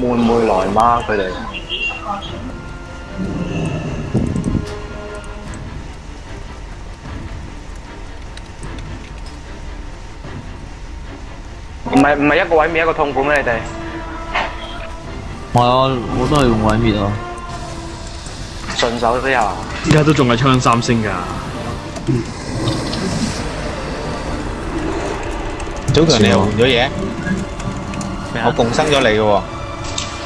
会唔会来吗？佢哋唔系唔系一个毁灭一个痛苦咩？你哋我我都系用毁灭啊，顺手啲啊！依家都仲系枪三星噶，早前你换咗嘢，我共生咗你嘅喎。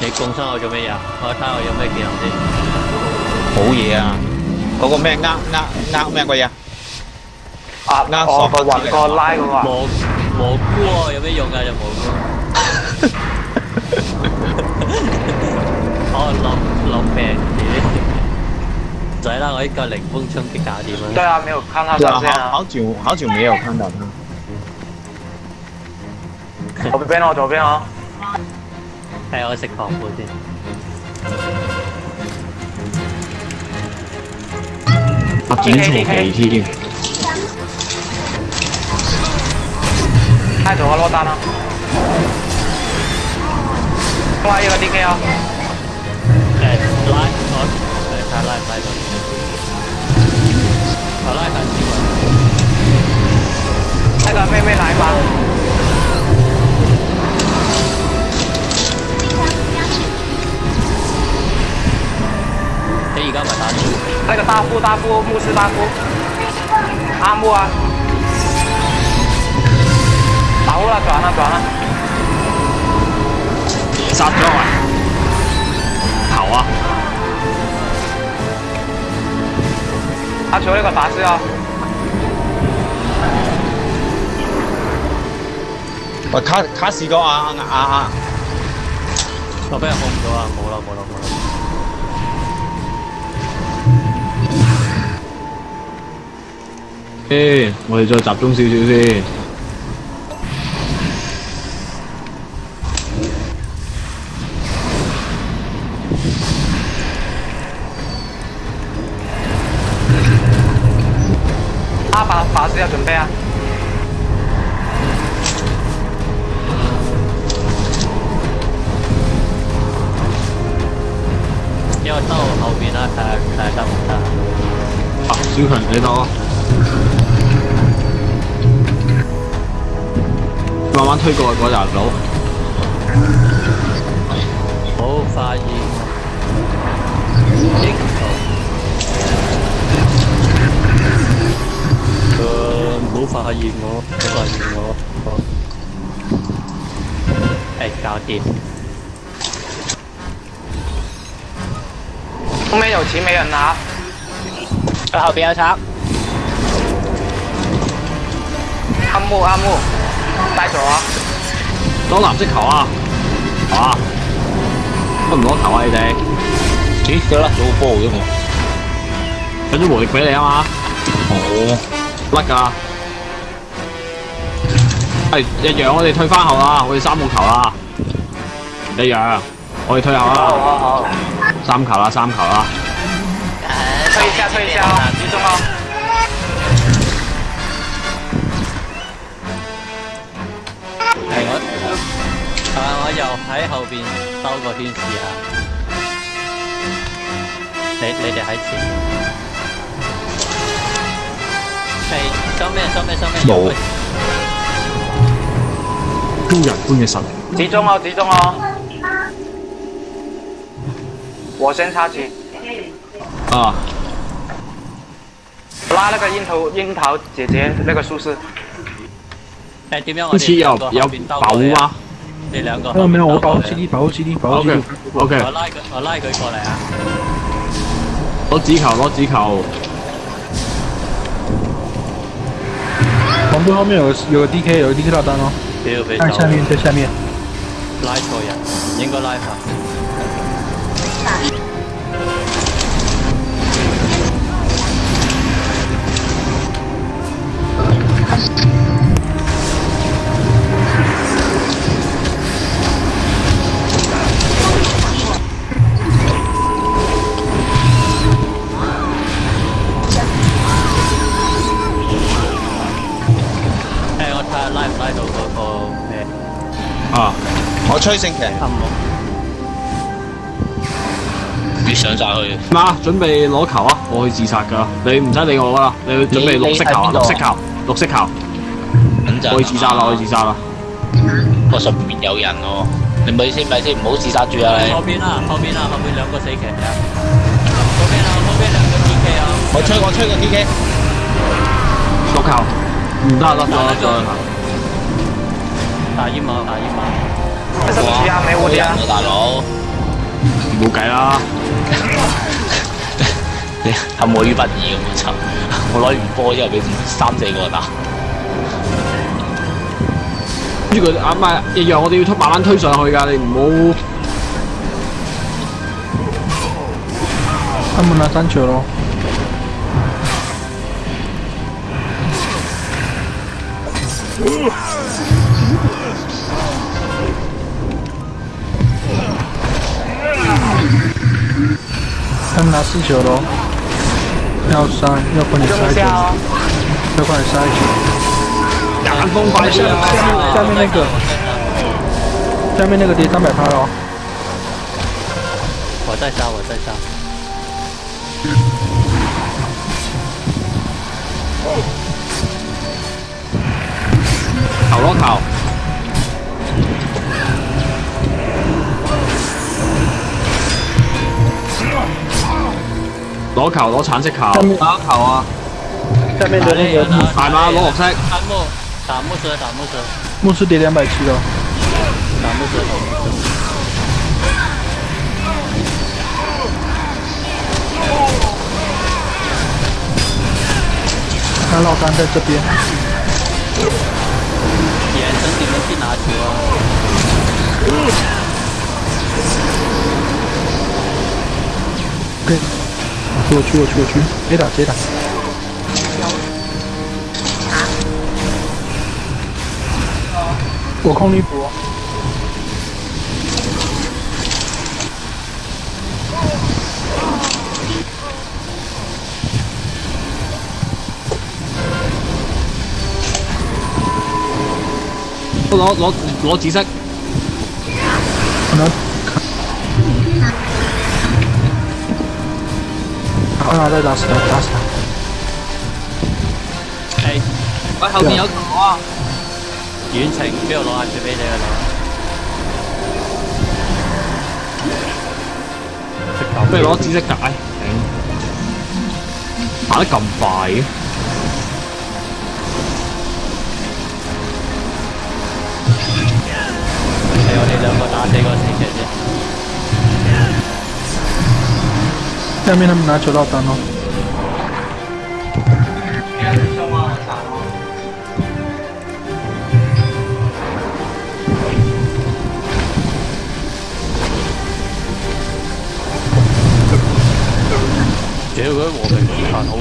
你供身我做咩嘢？我睇下我有咩技能先。好嘢啊！嗰、那個咩呃呃呃咩鬼嘢？壓壓索個雲個拉嗰個。蘑蘑菇喎、啊，有咩用啊？有蘑菇。我落落命啲。仔啦，我一個凌風衝擊搞掂啦。對啊，沒有看到照片啊。好久好久沒有看到他。左邊哦，左邊哦。睇我食糖果先。我整錯皮添。太咗我攞單啦！拉個 D K 啊！誒，拉我誒，睇拉唔拉到？我拉緊啲喎。呢個咩咩奶吧？那个大夫，大夫，牧师，大夫，阿木啊，打完了，转了，转了，杀掉啊，好啊，阿秋那个法师啊，我卡卡死个啊啊啊，这边控唔到啊，冇咯，冇咯，冇咯。我哋再集中少少先。阿法法师有準備啊！要到我後邊啦，睇下睇下得唔得？啊，小強你到啊！慢慢推過去嗰條佬。好發現英雄。唔好發現我，唔好發現我。誒、欸，搞掂。後面有錢沒人拿，後邊有賊。阿木阿木。晒咗啊！攞藍色球啊！啊！乜唔攞球啊你哋？咦，佢甩咗個波啫嘛！有咗無力俾你啊嘛！哦，甩㗎！係一樣，我哋退翻後啦，我哋三個球啦，一樣，我哋退後啦，三球啦，三球啦，退一下，退一下，集中啊！系我，系啊！我又喺后边兜个圈试下。你你哋喺前，系收咩？收咩？收咩？冇，砖人般嘅实力。集中哦，集中哦！我先插字。啊！拉那个樱桃，樱桃姐姐，那个苏轼。好似有有保护吗？后面我保护啲，保护啲，保护啲。O K，我拉佢，我拉佢过嚟啊！攞子球，攞子球。旁边后面有有 D K，有 D K 大单别，二下面，在下面。拉球呀，应该拉一崔勝騎越上晒去。嗱，準備攞球啊！我去自殺㗎，你唔使理我啦，你去準備綠色球啊，綠色球，綠色球。我去自殺啦！我去自殺啦！我上面有人喎，你咪先咪先，唔好自殺住啊！你後邊啦，後邊啦，後邊兩個死騎啊！後邊啦，後邊兩個 T K 啊！我吹我吹個 T K，落球唔得啦，再再。打煙幕，打煙幕。冇计啦，你，佢摸鱼不子嘅冇错，我攞完波之后俾三四个打。跟住佢啊唔系，一样我哋要慢慢推上去噶，你唔好，咁我难单处咯。拿四球喽，要杀，要快点杀一球，要快点杀一个。大风刮下面下面那个，下面那个第三百趴了。我在杀，我在杀。考罗考。攞球攞橙色球，下面哪啊？下面这边有。海马罗红色。打木，打木色，打木色。木色跌两百七了。打木色。看老丹在这边。眼神你们去拿球啊！以。我去我去我去，谁打谁打？我控你多。我拿拿紫色。拿。Ona đây là sửa ta sửa Ê Ôi hậu 面有我遠程邊度攞眼珠俾你啊你不如攞紫色解打得咁快嘅我哋兩個打死個死下面他们拿球到单咯。结果我哋残好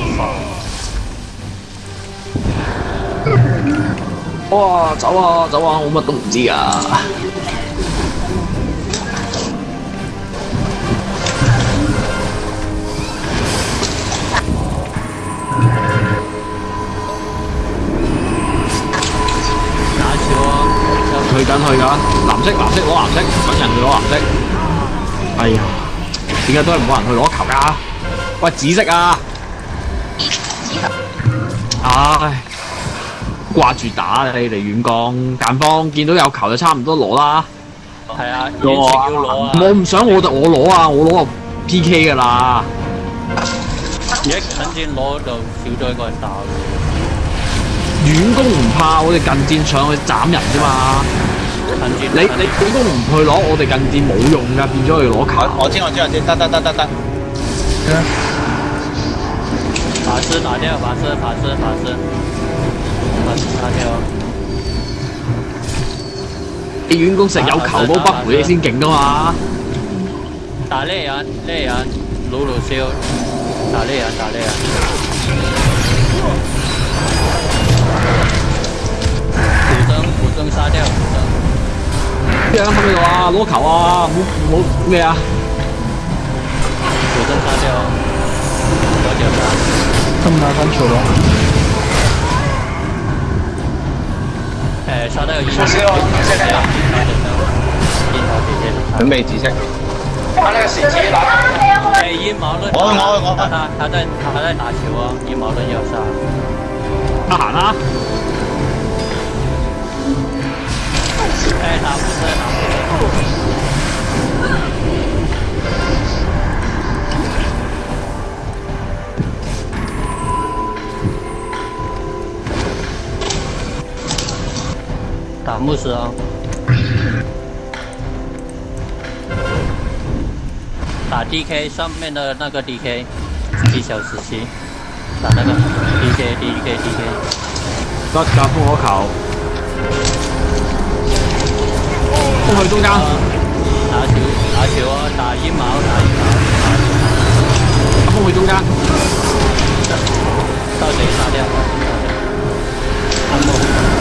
烦。哇，走啊走啊，我乜都唔知啊。緊去噶，蓝色蓝色攞蓝色，等人去攞蓝色。哎呀，点解都系冇人去攞球噶？喂，紫色啊！唉，挂住打你哋远江，但方见到有球就差唔多攞啦。系啊，攞啊！我唔想我就我攞啊，我攞个 PK 噶啦。而家近战攞就少咗一个人打远攻唔怕，我哋近战上去斩人啫嘛。你你點都唔去攞，我哋近戰冇用噶，變咗去攞卡。我知我知我知，得得得得得。法師打掉，法師法師法師，法師打掉。你遠攻石有球都不回，你先勁噶嘛。打呢人，呢人，老老少，打呢人，打呢人。古筝，古筝殺掉。边个拍咩球啊？攞球啊？冇冇咩啊？乔丹发掉，发掉啦！咁打翻球咯。诶，沙袋有一多？五十哦，准备几下。他那个是紫拿。诶，羽毛绿。我去我去我发，睇真睇真打球喎，阴谋论要杀。开喊啦！开打牧打啊！打 DK 上面的那个 DK。一小时七，打那个 DK，DK，DK。到打复活考。封去中間，打小，打小啊，打煙毛，打煙毛，封去中間，到蛇杀掉，安莫。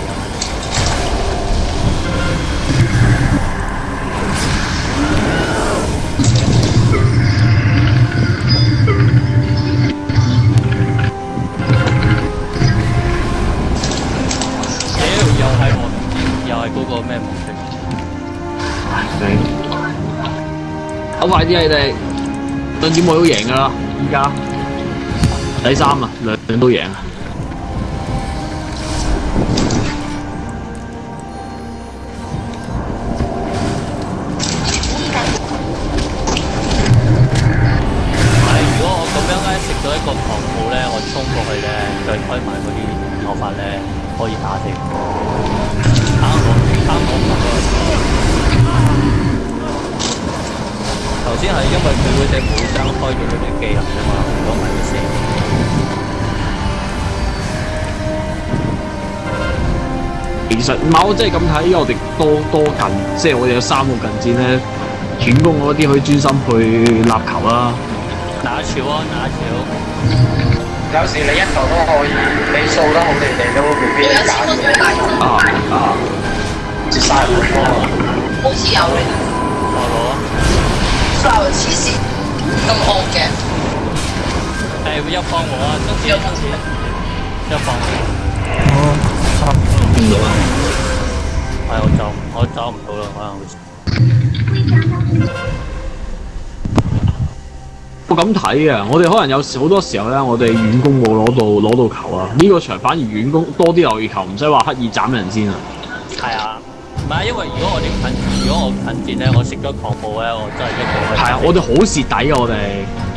個咩模式？好快啲啊！你哋兩點我都贏噶啦，依家第三啊，兩兩都贏啊！衝過去咧，再開埋嗰啲頭髮咧，可以打死。頭先係因為佢會借副將開佢嗰啲技能啊嘛，唔係嘅時候。其實唔係，我即係咁睇，因為我哋多多近，即係我哋有三個近戰咧，斷攻嗰啲可以專心去立球啦。哪朝啊？哪朝？有時你一球都可以，你數得好地地，你會唔會變咗假球？啊啊！即系晒唔到啊！好似有你。我攞啊！真系黐线，咁恶嘅。诶，会入房冇啊？真系入唔我。钱。入房。我十。系我走，我走唔到啦，可能。我咁睇嘅，我哋可能有时好多时候咧，我哋远攻冇攞到攞到球啊。呢个场反而远攻多啲留意球，唔使话刻意斩人先啊。系啊。唔係，因為如果我啲近，如果我近戰咧，我食咗狂暴咧，我真係一個。係啊，我哋好蝕底啊，我哋。